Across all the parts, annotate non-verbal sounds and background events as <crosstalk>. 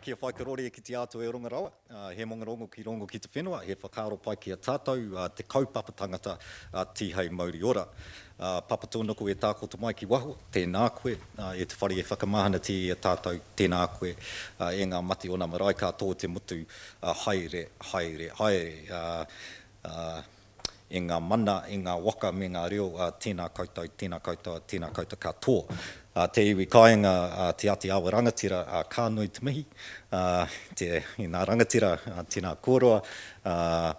kia whaikarore ki te ato e rongarawa, Uh, he mongarongo ki rongo ki te whenua, he whakaro pai ki a tātou, uh, te kaupapa tangata uh, tihei mauri ora. Uh, papa tōnoko e tākoto mai ki waho, tēnā koe, uh, e te whare e whakamahana te e tātou, tēnā koe, uh, e ngā mati o nā marae kā tō te mutu, uh, haere, haere, haere. Uh, uh, e ngā mana, e ngā waka me ngā reo, uh, tēnā koutou, tēnā koutou, tēnā koutou katoa uh, te iwi kāinga uh, te ati awa rangatira a uh, kānui te mihi, uh, te, i nā rangatira uh, tēnā kōroa, uh,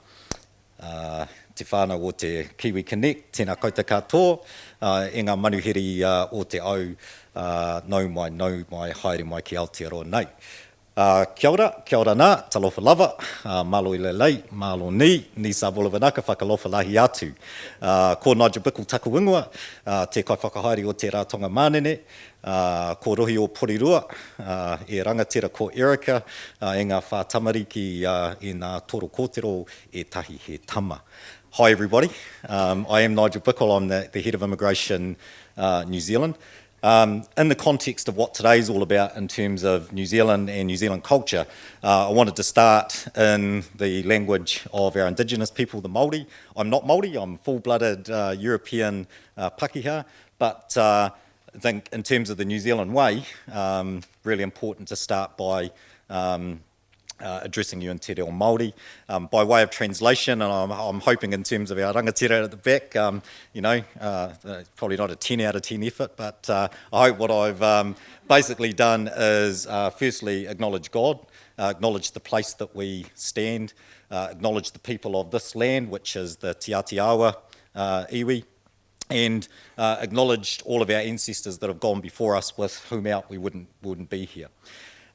uh, te whānau o te Kiwi Connect, tēnā kouta katoa, uh, e ngā manuhiri uh, o te au, uh, nau mai, nau mai, haere mai ki Aotearoa nei. Uh, kia ora, kia ora nā, talofa lava, uh, malo i le lei, malo ni, ni sa vola vanaka whakalofa lahi atu. Uh, ko Nigel Bickle taku ingoa, uh, te kai whakahaere o te rātonga mānene, uh, ko rohi o Porirua, uh, e rangatira ko Erika, uh, e ngā whātamariki uh, e ngā toro kōtero e tahi he tama. Hi everybody, um, I am Nigel Bickle, I'm the, the Head of Immigration uh, New Zealand. Um, in the context of what today's all about in terms of New Zealand and New Zealand culture, uh, I wanted to start in the language of our Indigenous people, the Māori. I'm not Māori, I'm full-blooded uh, European uh, Pakeha, but uh, I think in terms of the New Zealand way, um, really important to start by um, uh, addressing you in Te Reo Māori. Um, by way of translation, and I'm, I'm, hoping in terms of our rangatira at the back, um, you know, uh, uh probably not a 10 out of 10 effort, but uh, I hope what I've um, basically done is uh, firstly acknowledge God, uh, acknowledge the place that we stand, acknowledge the people of this land, which is the Te Atiawa iwi, and acknowledged all of our ancestors that have gone before us with whom out we wouldn't, wouldn't be here.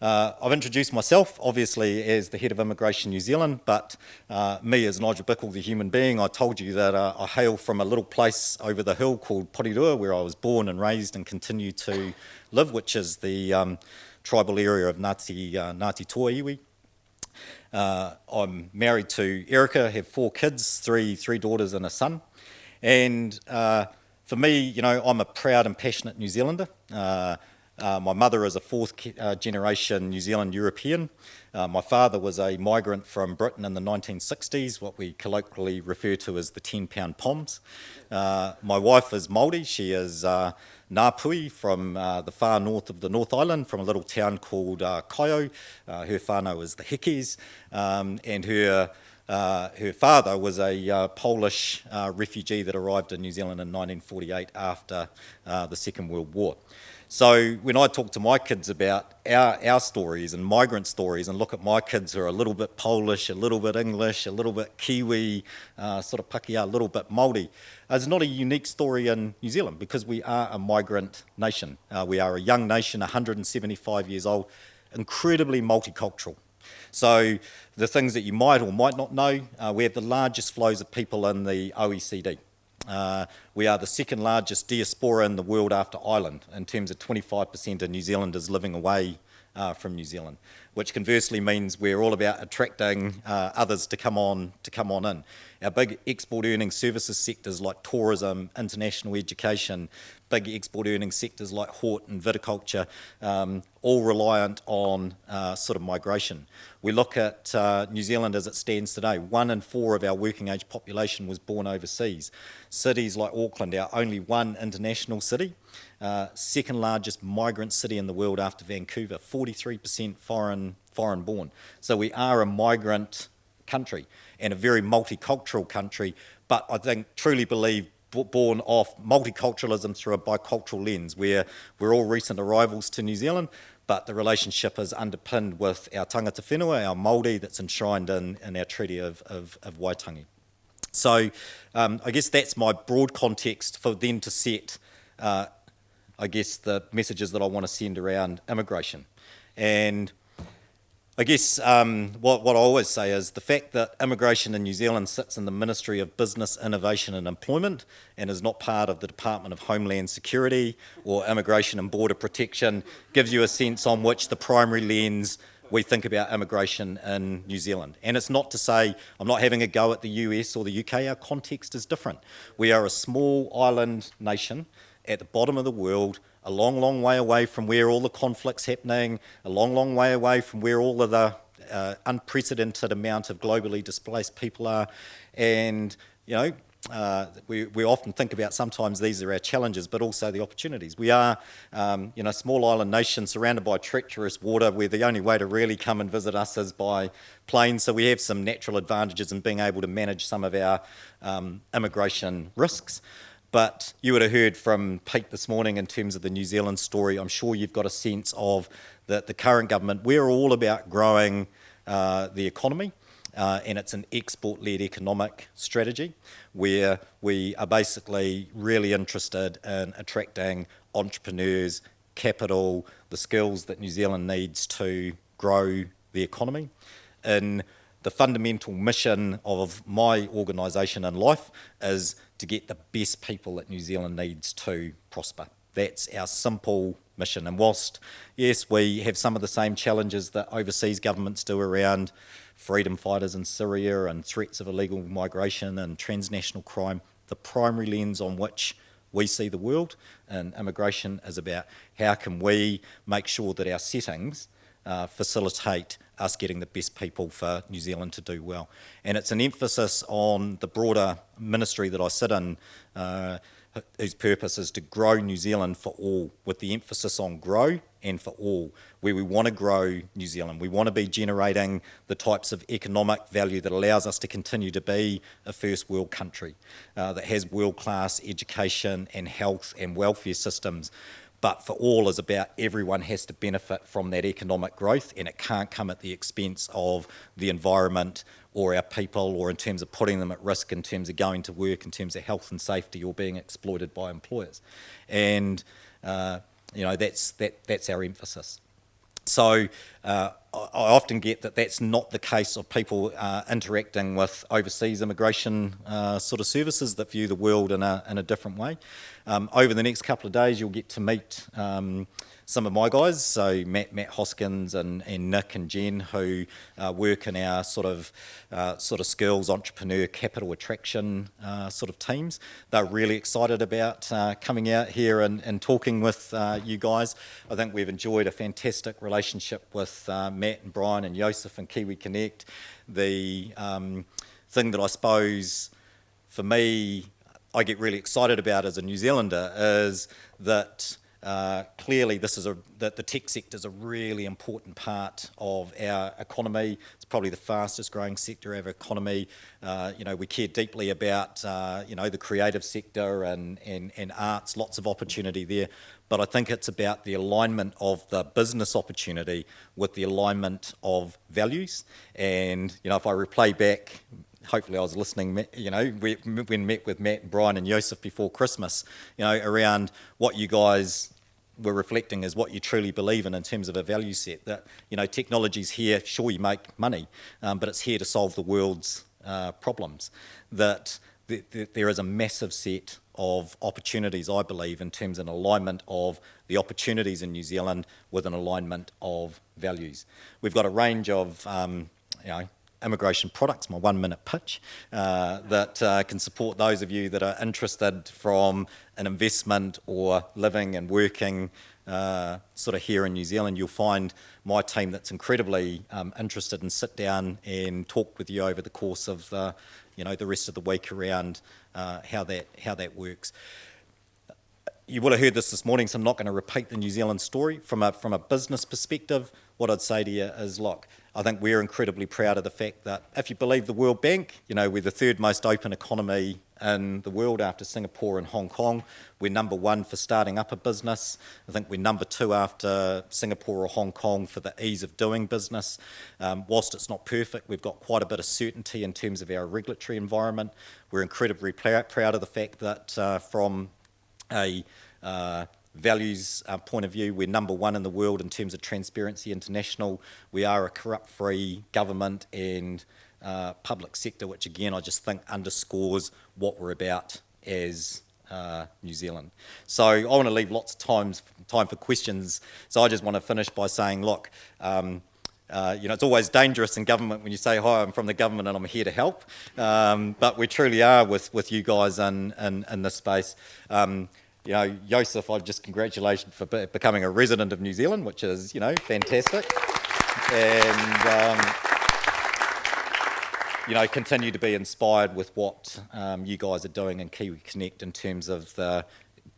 Uh, I've introduced myself, obviously, as the head of Immigration New Zealand, but uh, me as Nigel Bickle, the human being, I told you that uh, I hail from a little place over the hill called Porirua, where I was born and raised and continue to live, which is the um, tribal area of Ngāti, uh, Ngāti Toa Iwi. Uh, I'm married to Erika, have four kids, three, three daughters and a son. And uh, for me, you know, I'm a proud and passionate New Zealander. Uh, my mother is a fourth uh, generation New Zealand European. Uh, my father was a migrant from Britain in the 1960s, what we colloquially refer to as the 10 pound POMs. Uh, my wife is Māori, she is uh, Ngāpuhi from uh, the far north of the North Island, from a little town called uh, Kaeo. her whānau is the Hikis, um, and her uh, her father was a uh, Polish uh, refugee that arrived in New Zealand in 1948 after the Second World War. So when I talk to my kids about our, our stories and migrant stories and look at my kids who are a little bit Polish, a little bit English, a little bit Kiwi, uh, sort of Pakeha, a little bit Māori, it's not a unique story in New Zealand because we are a migrant nation. Uh, we are a young nation, 175 years old, incredibly multicultural. So the things that you might or might not know, uh, we have the largest flows of people in the OECD. Uh, we are the second largest diaspora in the world after Ireland in terms of 25% of New Zealanders living away uh, from New Zealand, which conversely means we're all about attracting uh, others to come on to come on in. Our big export earning services sectors like tourism, international education, big export earning sectors like hort and viticulture, um, all reliant on uh, sort of migration. We look at uh, New Zealand as it stands today. One in four of our working age population was born overseas. Cities like Auckland, our only one international city, uh, second largest migrant city in the world after Vancouver, 43% foreign, foreign born. So we are a migrant country and a very multicultural country, but I think truly believe born off multiculturalism through a bicultural lens where we're all recent arrivals to New Zealand, but the relationship is underpinned with our tangata whenua, our Māori that's enshrined in, in our Treaty of, of, of Waitangi. So um, I guess that's my broad context for then to set, uh, I guess, the messages that I want to send around immigration. And I guess um, what, what I always say is the fact that immigration in New Zealand sits in the Ministry of Business, Innovation and Employment and is not part of the Department of Homeland Security or Immigration and Border Protection gives you a sense on which the primary lens we think about immigration in New Zealand. And it's not to say I'm not having a go at the US or the UK, our context is different. We are a small island nation at the bottom of the world a long, long way away from where all the conflict's happening, a long, long way away from where all of the uh, unprecedented amount of globally displaced people are. And, you know, uh, we, we often think about sometimes these are our challenges, but also the opportunities. We are, um, you know, a small island nation surrounded by treacherous water where the only way to really come and visit us is by plane. So we have some natural advantages in being able to manage some of our um, immigration risks. But you would have heard from Pete this morning in terms of the New Zealand story. I'm sure you've got a sense of that the current government, we're all about growing uh, the economy uh, and it's an export-led economic strategy where we are basically really interested in attracting entrepreneurs, capital, the skills that New Zealand needs to grow the economy. In the fundamental mission of my organisation in life is to get the best people that New Zealand needs to prosper. That's our simple mission. And whilst, yes, we have some of the same challenges that overseas governments do around freedom fighters in Syria and threats of illegal migration and transnational crime, the primary lens on which we see the world and immigration is about how can we make sure that our settings uh, facilitate us getting the best people for New Zealand to do well. And it's an emphasis on the broader ministry that I sit in, uh, whose purpose is to grow New Zealand for all, with the emphasis on grow and for all, where we want to grow New Zealand. We want to be generating the types of economic value that allows us to continue to be a first world country uh, that has world-class education and health and welfare systems. But for all is about everyone has to benefit from that economic growth and it can't come at the expense of the environment or our people or in terms of putting them at risk in terms of going to work, in terms of health and safety or being exploited by employers. And uh, you know, that's, that, that's our emphasis. So uh, I often get that that's not the case of people uh, interacting with overseas immigration uh, sort of services that view the world in a, in a different way. Um, over the next couple of days, you'll get to meet um, some of my guys, so Matt, Matt Hoskins and, and Nick and Jen, who uh, work in our sort of uh, sort of skills, entrepreneur, capital attraction uh, sort of teams. They're really excited about uh, coming out here and, and talking with uh, you guys. I think we've enjoyed a fantastic relationship with uh, Matt and Brian and Joseph and Kiwi Connect. The um, thing that I suppose for me I get really excited about as a New Zealander is that uh, clearly, this is a that the tech sector is a really important part of our economy. It's probably the fastest growing sector of our economy. Uh, you know, we care deeply about uh, you know the creative sector and, and and arts. Lots of opportunity there, but I think it's about the alignment of the business opportunity with the alignment of values. And you know, if I replay back hopefully I was listening, you know, when met with Matt Brian and Joseph before Christmas, you know, around what you guys we're reflecting is what you truly believe in in terms of a value set. That you know, technology's here. Sure, you make money, um, but it's here to solve the world's uh, problems. That th th there is a massive set of opportunities, I believe, in terms of an alignment of the opportunities in New Zealand with an alignment of values. We've got a range of um, you know, immigration products, my one minute pitch, uh, that uh, can support those of you that are interested from an investment or living and working uh, sort of here in New Zealand. You'll find my team that's incredibly um, interested and sit down and talk with you over the course of the, you know, the rest of the week around uh, how, that, how that works. You will have heard this this morning, so I'm not going to repeat the New Zealand story. From a, from a business perspective, what I'd say to you is, look, I think we're incredibly proud of the fact that if you believe the World Bank, you know, we're the third most open economy in the world after Singapore and Hong Kong. We're number one for starting up a business. I think we're number two after Singapore or Hong Kong for the ease of doing business. Um, whilst it's not perfect, we've got quite a bit of certainty in terms of our regulatory environment. We're incredibly proud of the fact that uh, from a uh, values uh, point of view, we're number one in the world in terms of Transparency International. We are a corrupt-free government and uh, public sector, which again I just think underscores what we're about as uh, New Zealand. So I want to leave lots of times, time for questions. So I just want to finish by saying, look, um, uh, you know, it's always dangerous in government when you say, hi, I'm from the government and I'm here to help. Um, but we truly are with, with you guys in, in, in this space. Um, you know, Joseph, I just congratulations for be becoming a resident of New Zealand, which is, you know, fantastic. And, um, you know, continue to be inspired with what um, you guys are doing in Kiwi Connect in terms of the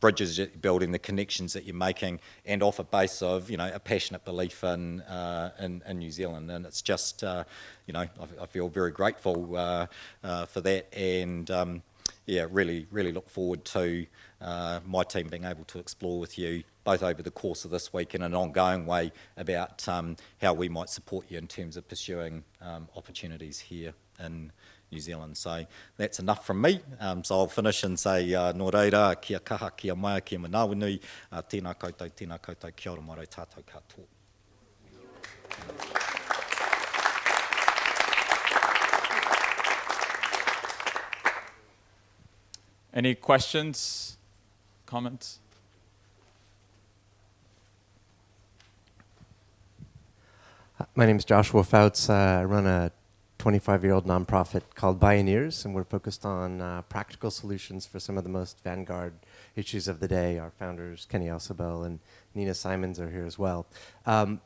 bridges you're building, the connections that you're making, and off a base of, you know, a passionate belief in, uh, in, in, New Zealand. And it's just, uh, you know, I, I, feel very grateful uh, uh for that. And, um, yeah, really, really look forward to uh, my team being able to explore with you both over the course of this week in an ongoing way about um, how we might support you in terms of pursuing um, opportunities here in New Zealand. So that's enough from me. Um, so I'll finish and say uh, nō reira, kia kaha, kia mai, kia manawanui, uh, tēnā koutou, tēnā koutou, kia ora maro tātou katoa. Any questions, comments? My name is Joshua Fouts. Uh, I run a 25-year-old nonprofit called Bioneers, and we're focused on uh, practical solutions for some of the most vanguard issues of the day. Our founders, Kenny Ausubel and Nina Simons, are here as well. Um,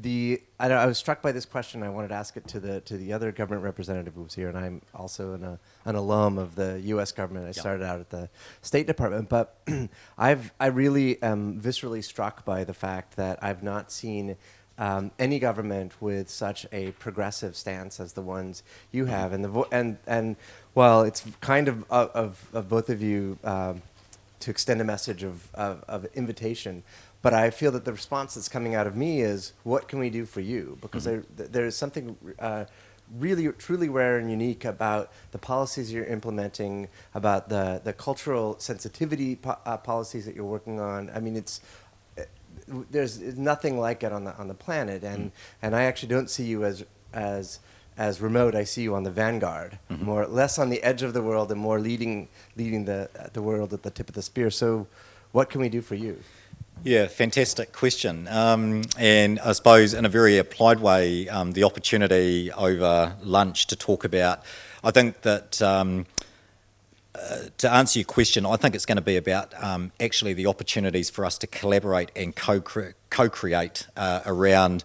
the I, I, was struck by this question. I wanted to ask it to the to the other government representative who was here, and I'm also an, uh, an alum of the U.S. government. I started out at the State Department, but <clears throat> I've I really am viscerally struck by the fact that I've not seen um, any government with such a progressive stance as the ones you mm-hmm. have. And, the and, and well, it's kind of of, of both of you um, to extend a message of, of, of, invitation. But I feel that the response that's coming out of me is, what can we do for you? Because mm -hmm. there, there's something uh, really, truly rare and unique about the policies you're implementing, about the, the cultural sensitivity po uh, policies that you're working on. I mean, it's there's nothing like it on the on the planet, and mm. and I actually don't see you as as as remote. I see you on the vanguard, mm -hmm. more less on the edge of the world, and more leading leading the the world at the tip of the spear. So, what can we do for you? Yeah, fantastic question. Um, and I suppose in a very applied way, um, the opportunity over lunch to talk about, I think that um, to answer your question, I think it's going to be about um, actually the opportunities for us to collaborate and co-create uh, around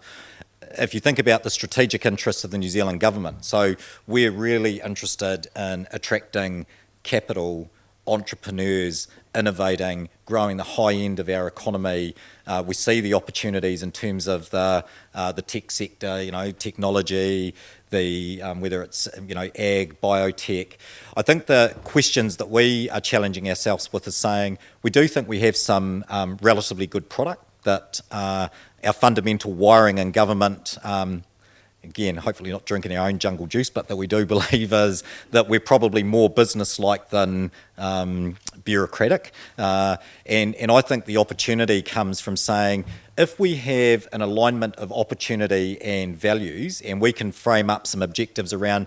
if you think about the strategic interests of the New Zealand government. So we're really interested in attracting capital, entrepreneurs, innovating, growing the high end of our economy. Uh, we see the opportunities in terms of the, uh, the tech sector, you know, technology, the um, whether it's you know ag, biotech. I think the questions that we are challenging ourselves with is saying we do think we have some um, relatively good product that uh, our fundamental wiring in government. Um, again, hopefully not drinking our own jungle juice, but that we do <laughs> believe is that we're probably more business-like than um, bureaucratic. Uh, and, and I think the opportunity comes from saying, if we have an alignment of opportunity and values and we can frame up some objectives around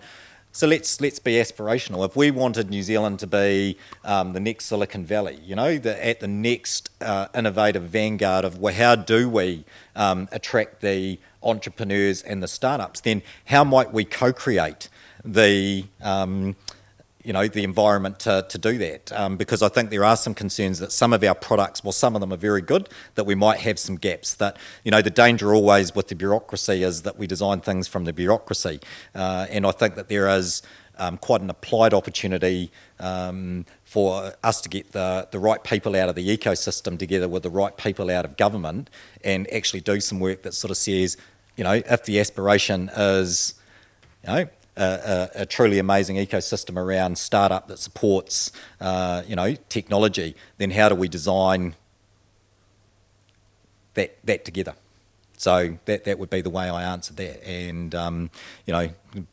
so let's let's be aspirational. If we wanted New Zealand to be um, the next Silicon Valley, you know, the, at the next uh, innovative vanguard of well, how do we um, attract the entrepreneurs and the startups? Then how might we co-create the um, you know, the environment to, to do that. Um, because I think there are some concerns that some of our products, well, some of them are very good, that we might have some gaps. That, you know, the danger always with the bureaucracy is that we design things from the bureaucracy. Uh, and I think that there is um, quite an applied opportunity um, for us to get the, the right people out of the ecosystem together with the right people out of government and actually do some work that sort of says, you know, if the aspiration is, you know, a, a, truly amazing ecosystem around startup that supports, uh, you know, technology, then how do we design that, that together? So that, that would be the way I answered that. And, um, you know,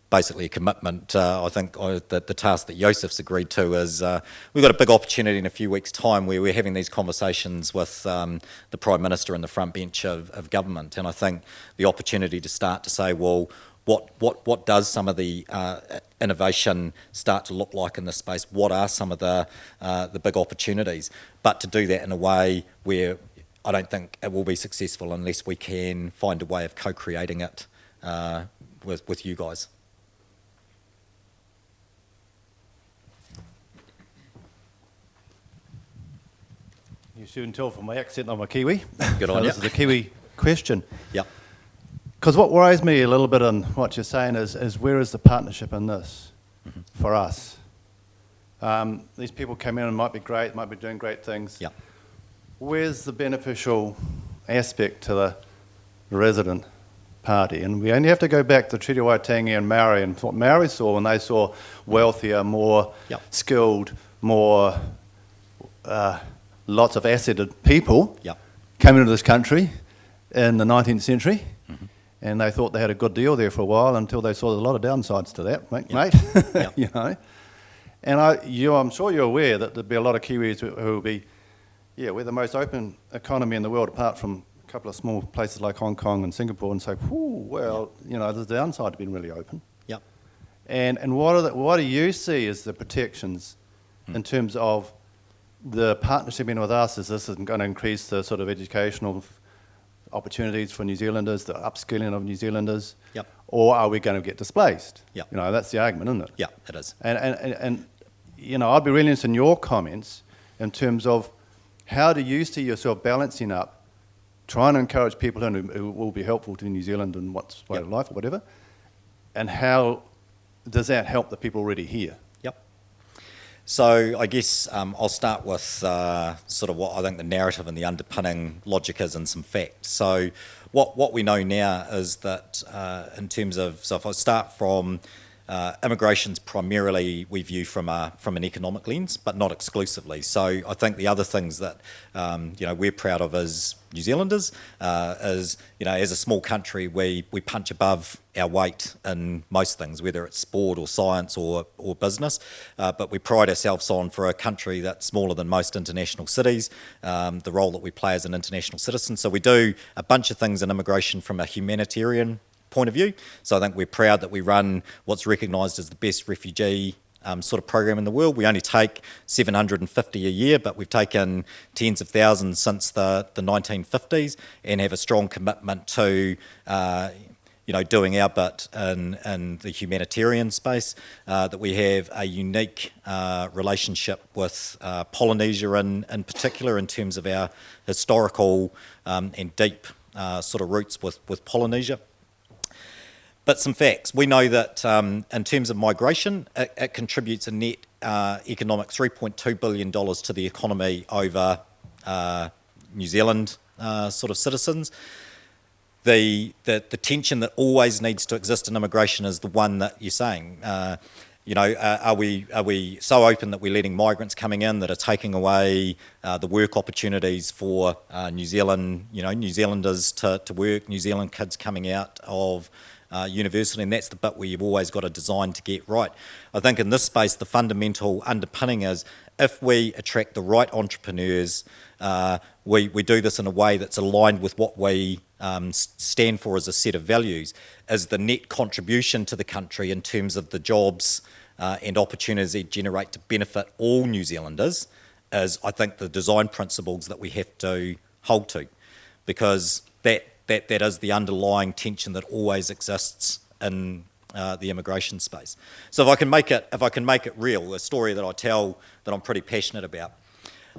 basically a commitment. Uh, I think uh, the, the task that Joseph's agreed to is uh, we've got a big opportunity in a few weeks' time where we're having these conversations with um, the Prime Minister and the front bench of, of government. And I think the opportunity to start to say, well, what, what, what does some of the uh, innovation start to look like in this space? What are some of the, uh, the big opportunities? But to do that in a way where I don't think it will be successful unless we can find a way of co-creating it uh, with, with you guys. You shouldn't tell from my accent I'm a Kiwi. Good on <laughs> so ya. This is a Kiwi question. Yep. Because what worries me a little bit in what you're saying is, is where is the partnership in this Mm-hmm. for us? Um, these people come in and might be great, might be doing great things. Yep. Where's the beneficial aspect to the resident party? And we only have to go back to Treaty Waitangi and Maori and what Maori saw when they saw wealthier, more Yep. skilled, more uh, lots of asseted people Yep. coming into this country in the 19th century. Mm-hmm. And they thought they had a good deal there for a while until they saw there's a lot of downsides to that, mate. Yep. mate. <laughs> You know. And I, you, I'm sure you're aware that there'll be a lot of Kiwis who, who will be, yeah, we're the most open economy in the world, apart from a couple of small places like Hong Kong and Singapore, and say, whew, well, you know, there's a downside to being really open. Yep. And, and what, are the, what do you see as the protections Hmm. in terms of the partnership in with us? Is this going to increase the sort of educational opportunities for New Zealanders, the upskilling of New Zealanders? Yep. Or are we going to get displaced? Yep. You know, that's the argument, isn't it? Yeah, it is. And, and, and, and, you know, I'd be really interested in your comments in terms of how do you see yourself balancing up, trying to encourage people who, who will be helpful to New Zealand and what's way Yep. of life or whatever, and how does that help the people already here? Yep. So I guess um, I'll start with uh, sort of what I think the narrative and the underpinning logic is and some facts. So what what we know now is that uh, in terms of so if I start from uh, immigration's primarily we view from a from an economic lens, but not exclusively. So I think the other things that um, you know we're proud of as New Zealanders uh, is you know as a small country we we punch above our weight in most things, whether it's sport or science or or business. Uh, but we pride ourselves on for a country that's smaller than most international cities, um, the role that we play as an international citizen. So we do a bunch of things in immigration from a humanitarian point of view. So I think we're proud that we run what's recognised as the best refugee um, sort of program in the world. We only take 750 a year, but we've taken tens of thousands since the, the 1950s and have a strong commitment to. Uh, you know, doing our bit in, in the humanitarian space, uh, that we have a unique uh, relationship with uh, Polynesia in, in particular in terms of our historical um, and deep uh, sort of roots with, with Polynesia. But some facts. We know that um, in terms of migration, it, it contributes a net uh, economic $3.2 billion to the economy over uh, New Zealand uh, sort of citizens. The, the, the tension that always needs to exist in immigration is the one that you're saying. Uh, you know, are we are we so open that we're letting migrants coming in that are taking away uh, the work opportunities for uh, New Zealand, you know, New Zealanders to, to work, New Zealand kids coming out of uh, and that's the bit where you've always got to design to get right. I think in this space, the fundamental underpinning is if we attract the right entrepreneurs, uh, we, we do this in a way that's aligned with what we um, stand for as a set of values, is the net contribution to the country in terms of the jobs uh, and opportunities it generate to benefit all New Zealanders, is I think the design principles that we have to hold to, because that that that is the underlying tension that always exists in uh, the immigration space. So if I can make it if I can make it real, a story that I tell that I'm pretty passionate about.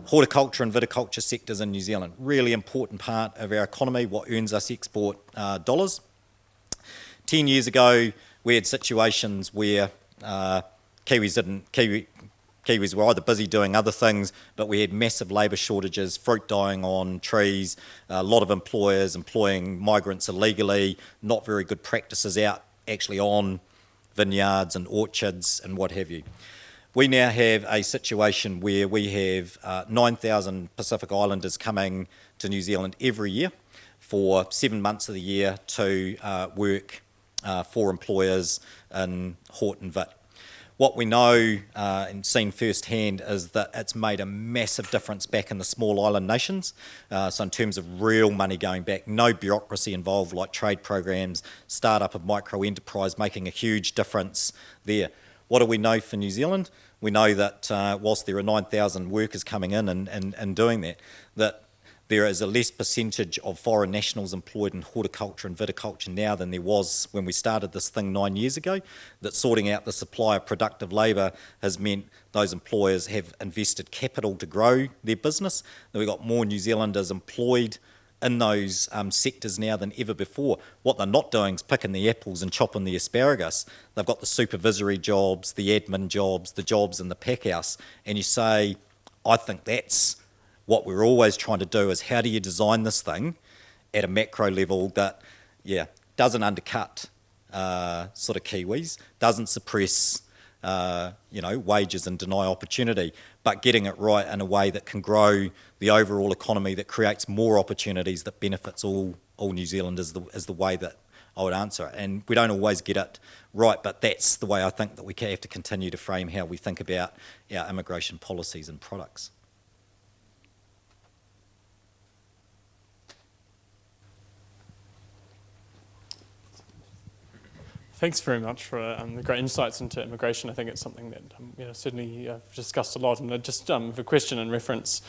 Horticulture and viticulture sectors in New Zealand, really important part of our economy, what earns us export uh, dollars. Ten years ago, we had situations where uh, Kiwis didn't, Kiwi, Kiwis were either busy doing other things, but we had massive labour shortages, fruit dying on trees, a lot of employers employing migrants illegally, not very good practices out actually on vineyards and orchards and what have you. We now have a situation where we have uh, 9,000 Pacific Islanders coming to New Zealand every year for seven months of the year to uh, work uh, for employers in Hort and Vit. What we know uh, and seen firsthand is that it's made a massive difference back in the small island nations. Uh, so, in terms of real money going back, no bureaucracy involved like trade programs, startup of micro enterprise making a huge difference there. What do we know for New Zealand? We know that uh, whilst there are 9,000 workers coming in and, and, and doing that, that there is a less percentage of foreign nationals employed in horticulture and viticulture now than there was when we started this thing nine years ago. That sorting out the supply of productive labour has meant those employers have invested capital to grow their business. That we've got more New Zealanders employed in those um, sectors now than ever before. What they're not doing is picking the apples and chopping the asparagus. They've got the supervisory jobs, the admin jobs, the jobs in the pack house. And you say, I think that's what we're always trying to do is how do you design this thing at a macro level that, yeah, doesn't undercut uh, sort of Kiwis, doesn't suppress, uh, you know, wages and deny opportunity, but getting it right in a way that can grow the overall economy, that creates more opportunities, that benefits all all New Zealanders, the, is the way that I would answer it. And we don't always get it right, but that's the way I think that we have to continue to frame how we think about our immigration policies and products. Thanks very much for um, the great insights into immigration. I think it's something that um, you know, certainly I've discussed a lot. And just um, a question in reference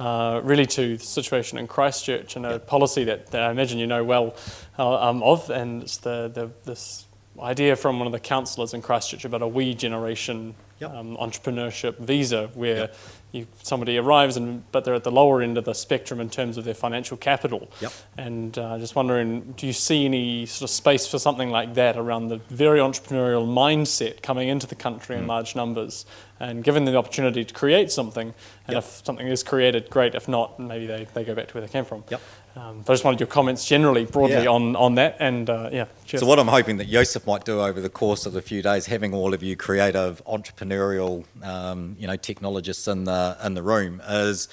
uh, really to the situation in Christchurch and a policy that, that I imagine you know well uh, um, of, and it's the, the, this idea from one of the councillors in Christchurch about a we generation Yep. um, entrepreneurship visa where Yep. you, somebody arrives and but they're at the lower end of the spectrum in terms of their financial capital. Yep. And uh, just wondering, do you see any sort of space for something like that around the very entrepreneurial mindset coming into the country Mm. in large numbers? And given the opportunity to create something, and if something is created, great. If not, maybe they, they go back to where they came from. Yep. Um, I just wanted your comments generally, broadly Yeah. on, on that. And uh, yeah, cheers. So what I'm hoping that Joseph might do over the course of the few days, having all of you creative, entrepreneurial, um, you know, technologists in the in the room, is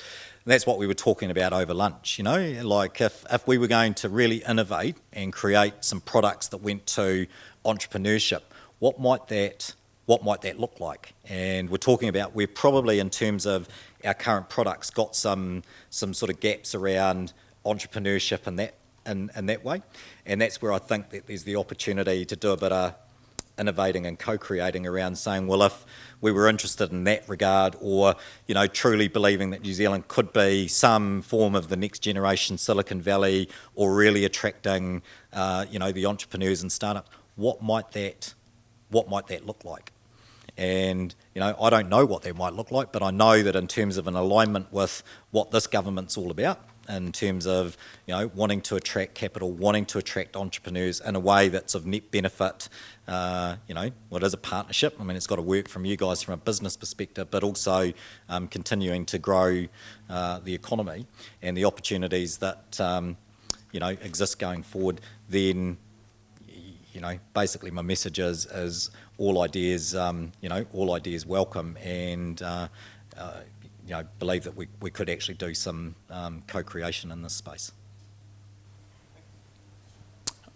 that's what we were talking about over lunch. You know, like if if we were going to really innovate and create some products that went to entrepreneurship, what might that what might that look like? And we're talking about we're probably in terms of our current products got some some sort of gaps around entrepreneurship and that in, in that way. And that's where I think that there's the opportunity to do a bit of innovating and co-creating around saying, well, if we were interested in that regard or, you know, truly believing that New Zealand could be some form of the next generation Silicon Valley or really attracting, uh, you know, the entrepreneurs and startups, what might that, what might that look like? And, you know, I don't know what that might look like, but I know that in terms of an alignment with what this government's all about, in terms of, you know, wanting to attract capital, wanting to attract entrepreneurs in a way that's of net benefit, uh, you know, what is a partnership. I mean, it's got to work from you guys from a business perspective, but also um, continuing to grow uh, the economy and the opportunities that, um, you know, exist going forward, then you know, basically my message is, is all ideas, um, you know, all ideas welcome, and uh, uh, you know, believe that we, we could actually do some um, co-creation in this space.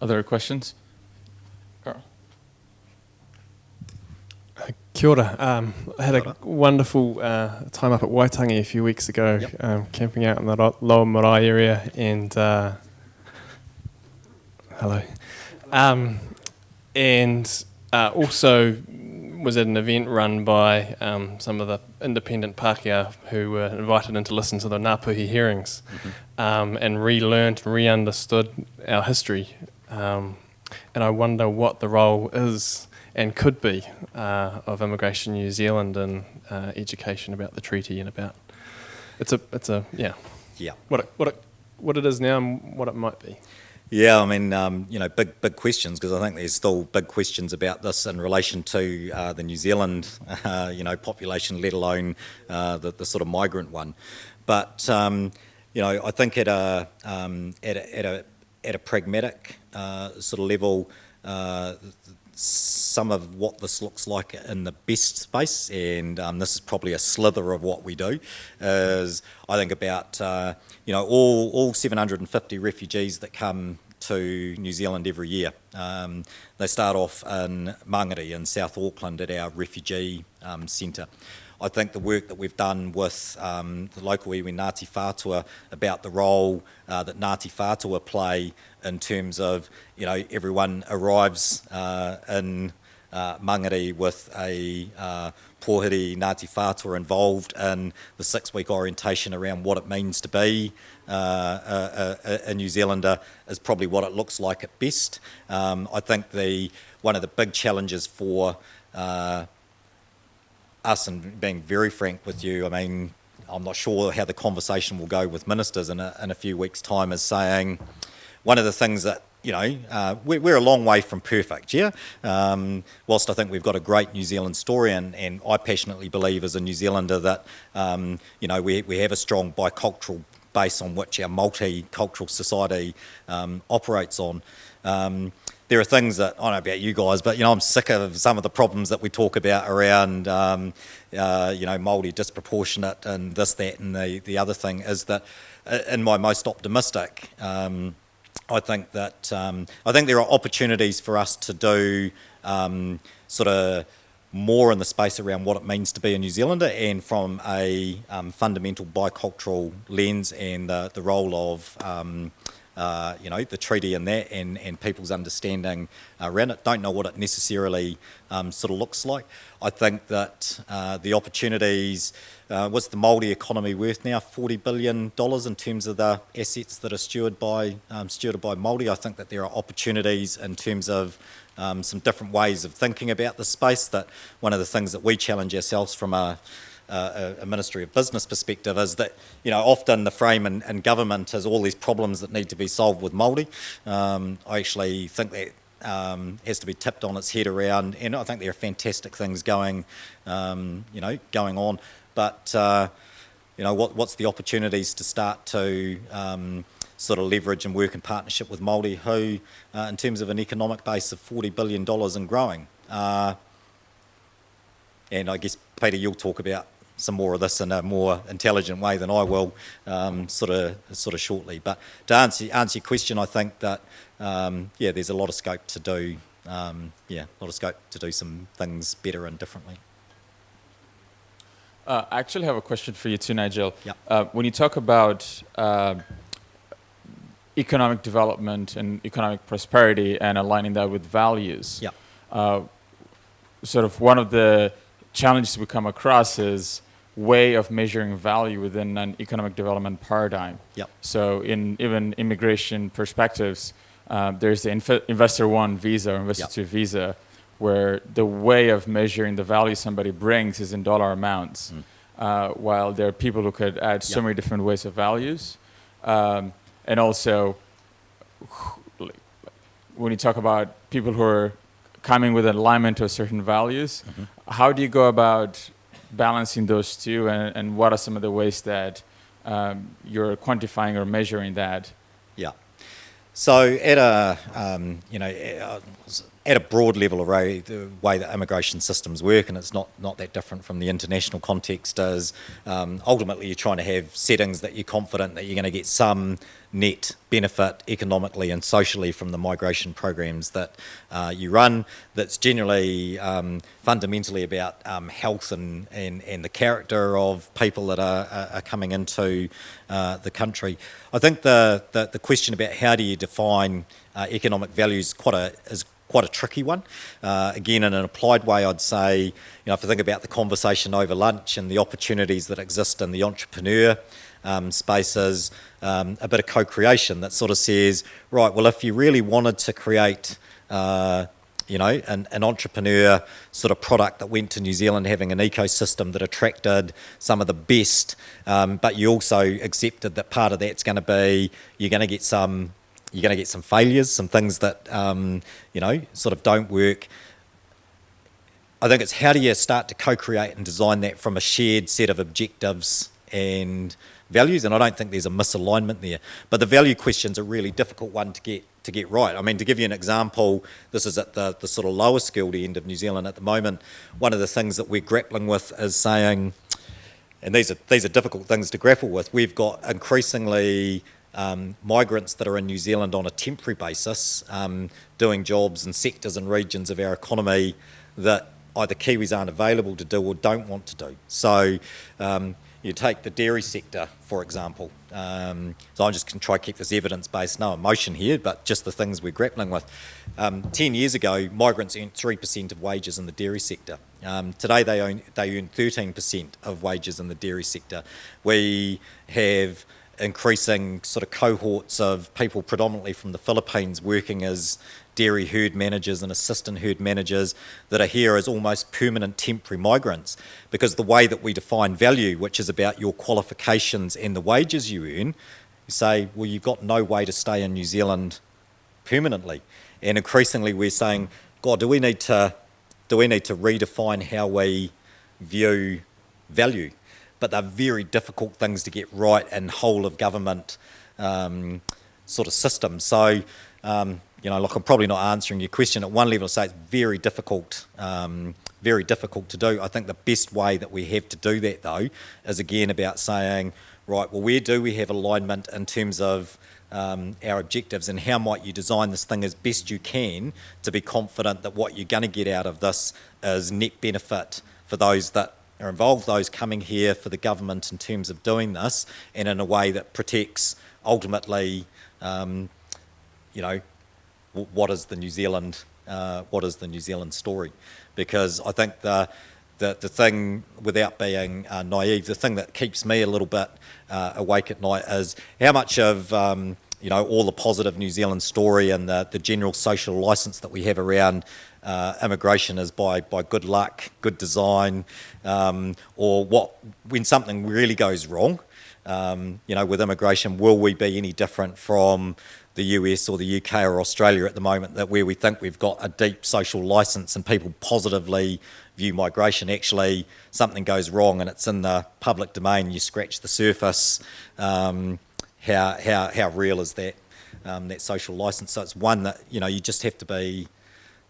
Other questions? Carl. Kia ora. Um, I had Kia a wonderful uh, time up at Waitangi a few weeks ago, Yep. um, camping out in the Lower Marae area, and uh, hello, um, and uh, also was at an event run by um, some of the independent Pākehā who were invited in to listen to the Ngāpuhi hearings, um, and relearned, re-understood our history, um, and I wonder what the role is and could be uh, of Immigration New Zealand and uh, education about the treaty and about it's a it's a yeah Yeah. what it, what it what it is now and what it might be. Yeah, I mean, um, you know, big big questions because I think there's still big questions about this in relation to uh, the New Zealand, <laughs> uh, you know, population, let alone uh, the, the sort of migrant one. But um, you know, I think at a um, at a, at a at a pragmatic uh, sort of level, uh, some of what this looks like in the best space, and um, this is probably a slither of what we do, is I think about uh, you know all all 750 refugees that come to New Zealand every year. Um, they start off in Mangere in South Auckland at our refugee um, centre. I think the work that we've done with um, the local iwi Ngāti Whātua about the role uh, that Ngāti Whātua play in terms of, you know, everyone arrives uh, in uh, mangere with a uh, Pohiri Ngāti Whātua involved in the six-week orientation around what it means to be uh, a, a, a, New Zealander is probably what it looks like at best. Um, I think the one of the big challenges for uh, us, and being very frank with you, I mean, I'm not sure how the conversation will go with ministers in a, in a few weeks' time, is saying one of the things that you know, uh, we're, a long way from perfect, yeah? Um, whilst I think we've got a great New Zealand story, and, and I passionately believe as a New Zealander that, um, you know, we, we have a strong bicultural base on which our multicultural society um, operates on. There are things that I don't know about you guys, but you know I'm sick of some of the problems that we talk about around um, uh, you know Maori disproportionate and this, that, and the the other thing is that uh, in my most optimistic. Um, I think that um, I think there are opportunities for us to do um, sort of more in the space around what it means to be a New Zealander and from a um, fundamental bicultural lens and the, the role of um, uh, you know the treaty and that and, and people's understanding around it don't know what it necessarily um, sort of looks like I think that uh, the opportunities uh, what's the Māori economy worth now? $40 billion in terms of the assets that are stewarded by, um, stewarded by Māori. I think that there are opportunities in terms of um, some different ways of thinking about the space. That one of the things that we challenge ourselves from a, a, a Ministry of Business perspective is that, you know, often the frame in, in government is all these problems that need to be solved with Māori. Um, I actually think that um, has to be tipped on its head around, and I think there are fantastic things going, um, you know, going on. But uh, you know, what, what's the opportunities to start to um, sort of leverage and work in partnership with Māori who, uh, in terms of an economic base of $40 billion and growing. Uh, and I guess, Peter, you'll talk about some more of this in a more intelligent way than I will, um, sort of sort of shortly. But to answer answer your question, I think that um, yeah, there's a lot of scope to do um, yeah, a lot of scope to do some things better and differently. Uh, I actually have a question for you too, Nigel. Yeah. Uh, when you talk about uh, economic development and economic prosperity and aligning that with values, yeah. Uh, sort of one of the challenges we come across is way of measuring value within an economic development paradigm. Yep. So in even immigration perspectives, uh, there's the inf investor one visa or investor yep. two visa, where the way of measuring the value somebody brings is in dollar amounts, mm. uh, while there are people who could add so many different ways of values. Um, and also, when you talk about people who are coming with an alignment to certain values, mm -hmm. how do you go about balancing those two, and, and what are some of the ways that um, you're quantifying or measuring that? Yeah. So at a, um, you know, at a broad level array, the way that immigration systems work, and it's not, not that different from the international context, is um, ultimately you're trying to have settings that you're confident that you're going to get some net benefit economically and socially from the migration programs that uh, you run. That's generally um, fundamentally about um, health and, and, and the character of people that are, are coming into uh, the country. I think the, the, the, question about how do you define uh, economic values quite a, is quite a tricky one. Uh, again, in an applied way, I'd say, you know, if I think about the conversation over lunch and the opportunities that exist in the entrepreneur um, spaces, um, a bit of co-creation that sort of says, right, well, if you really wanted to create, uh, you know, an, an, entrepreneur sort of product that went to New Zealand having an ecosystem that attracted some of the best, um, but you also accepted that part of that's going to be you're going to get some you're going to get some failures, some things that, um, you know, sort of don't work. I think it's how do you start to co-create and design that from a shared set of objectives and values, and I don't think there's a misalignment there. But the value question's a really difficult one to get to get right. I mean, to give you an example, this is at the, the sort of lower skilled end of New Zealand at the moment. One of the things that we're grappling with is saying, and these are these are difficult things to grapple with. We've got increasingly um, migrants that are in New Zealand on a temporary basis, um, doing jobs in sectors and regions of our economy that either Kiwis aren't available to do or don't want to do. So um, you take the dairy sector, for example. Um, so I'm just going to try to keep this evidence-based, no emotion here, but just the things we're grappling with. Um, Ten years ago, migrants earned 3% of wages in the dairy sector. Um, today, they, own, they earn 13% of wages in the dairy sector. We have increasing sort of cohorts of people predominantly from the Philippines working as dairy herd managers and assistant herd managers that are here as almost permanent temporary migrants because the way that we define value, which is about your qualifications and the wages you earn, you say, well, you've got no way to stay in New Zealand permanently. And increasingly we're saying, God, do we need to do we need to redefine how we view value? But they're very difficult things to get right in whole of government um, sort of systems. So um, you know, like I'm probably not answering your question at one level. Say it's very difficult, um, very difficult to do. I think the best way that we have to do that though is again about saying, right, well, where do we have alignment in terms of um, our objectives and how might you design this thing as best you can to be confident that what you're going to get out of this is net benefit for those that are involved, those coming here for the government in terms of doing this, and in a way that protects ultimately, um, you know, what is the New Zealand uh, what is the New Zealand story? Because I think the the, the thing, without being uh, naive, the thing that keeps me a little bit uh, awake at night is how much of um, you know all the positive New Zealand story and the, the general social license that we have around uh, immigration is by by good luck, good design, um, or what when something really goes wrong. Um, you know, with immigration, will we be any different from the US or the UK or Australia at the moment that where we think we've got a deep social license and people positively view migration, actually something goes wrong and it's in the public domain, you scratch the surface, um, how, how, how real is that, um, that social license? So it's one that, you know, you just have to be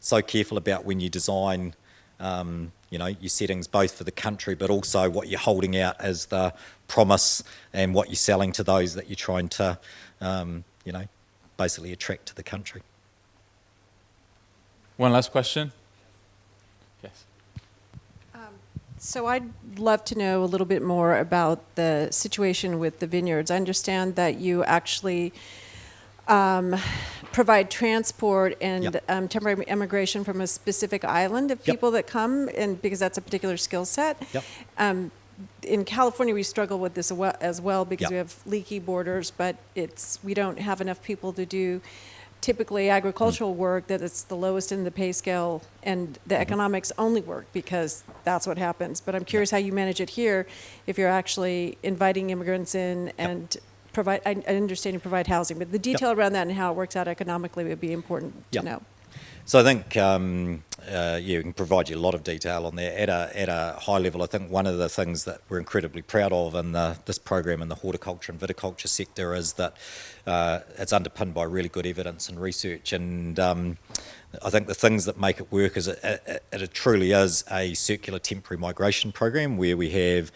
so careful about when you design um, you know, your settings both for the country but also what you're holding out as the promise and what you're selling to those that you're trying to, um, you know, basically attract to the country. One last question. Yes. Um, so I'd love to know a little bit more about the situation with the vineyards. I understand that you actually um, provide transport and Yep. um, temporary immigration from a specific island of Yep. people that come, and because that's a particular skill set. Yep. Um, in California, we struggle with this as well because Yep. we have leaky borders, but it's we don't have enough people to do typically agricultural Mm. work that it's the lowest in the pay scale, and Mm-hmm. the economics only work because that's what happens. But I'm curious how you manage it here if you're actually inviting immigrants in and provide. I, I understand you provide housing, but the detail around that and how it works out economically would be important Yep. to know. So I think, um, uh, yeah, we can provide you a lot of detail on there. At a, at a high level, I think one of the things that we're incredibly proud of in the, this program in the horticulture and viticulture sector is that uh, it's underpinned by really good evidence and research. And um, I think the things that make it work is it, it, it truly is a circular temporary migration program where we have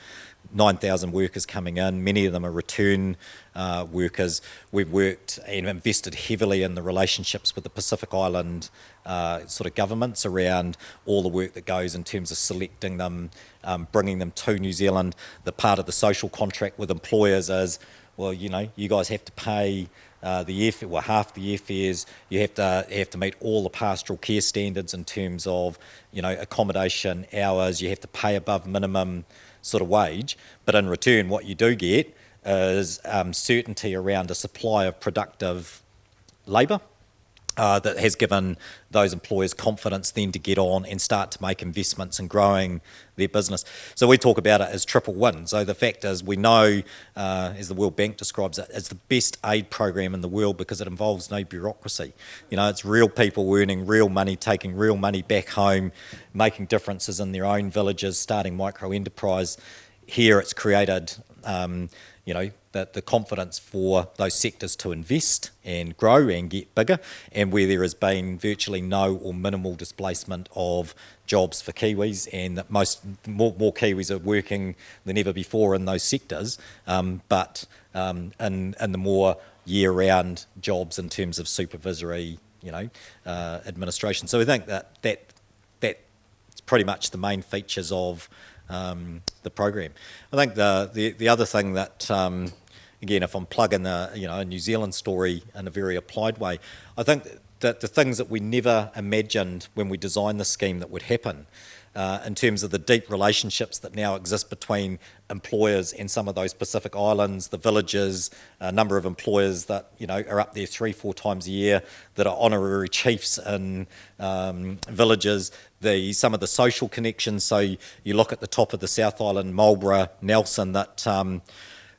9,000 workers coming in. Many of them are return uh, workers. We've worked and invested heavily in the relationships with the Pacific Island uh, sort of governments around all the work that goes in terms of selecting them, um, bringing them to New Zealand. The part of the social contract with employers is, well, you know, you guys have to pay uh, the airfare, well, half the airfares. You have to you have to meet all the pastoral care standards in terms of, you know, accommodation hours. You have to pay above minimum sort of wage. But in return, what you do get is um, certainty around a supply of productive labour. Uh, that has given those employers confidence then to get on and start to make investments in growing their business. So we talk about it as triple win. So the fact is, we know, uh, as the World Bank describes it, it's the best aid program in the world because it involves no bureaucracy. You know, it's real people earning real money, taking real money back home, making differences in their own villages, starting micro enterprise. Here, it's created. Um, you know, the, the confidence for those sectors to invest and grow and get bigger, and where there has been virtually no or minimal displacement of jobs for Kiwis, and that most more, more Kiwis are working than ever before in those sectors, um, but um, in, in the more year-round jobs in terms of supervisory, you know, uh, administration. So I think that that that's pretty much the main features of um, the program. I think the, the, the other thing that um, again, if I'm plugging a, you know, a New Zealand story in a very applied way, I think that the things that we never imagined when we designed the scheme that would happen uh, in terms of the deep relationships that now exist between employers and some of those Pacific Islands, the villages, a number of employers that you know are up there three, four times a year that are honorary chiefs in um, villages. The some of the social connections. So you, you look at the top of the South Island, Marlborough, Nelson, that. Um,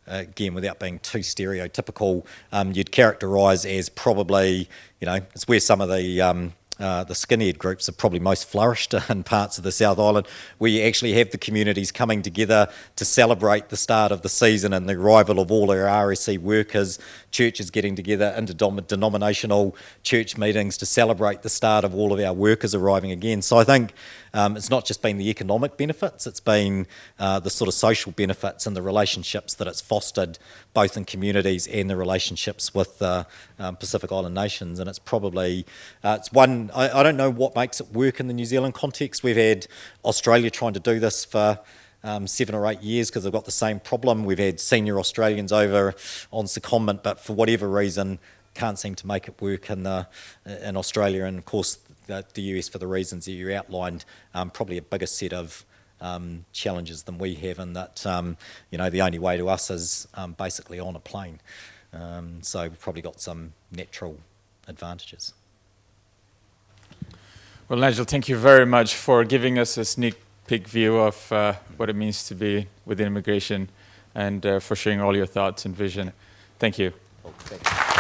again, without being too stereotypical, um, you'd characterise as probably, you know, it's where some of the um, uh, the skinhead groups have probably most flourished <laughs> in parts of the South Island, where you actually have the communities coming together to celebrate the start of the season and the arrival of all our RSE workers, churches getting together, interdenominational church meetings to celebrate the start of all of our workers arriving again. So I think um, it's not just been the economic benefits, it's been uh, the sort of social benefits and the relationships that it's fostered both in communities and the relationships with uh, um, Pacific Island nations. And it's probably, uh, it's one, I, I don't know what makes it work in the New Zealand context. We've had Australia trying to do this for um, seven or eight years because they've got the same problem. We've had senior Australians over on secondment, but for whatever reason, can't seem to make it work in the in Australia. And of course, the, the US for the reasons that you outlined, um, probably a bigger set of um, challenges than we have, and that um, you know the only way to us is um, basically on a plane. Um, so we've probably got some natural advantages. Well, Nigel, thank you very much for giving us a sneak peek view of uh, what it means to be within immigration and uh, for sharing all your thoughts and vision. Thank you. You.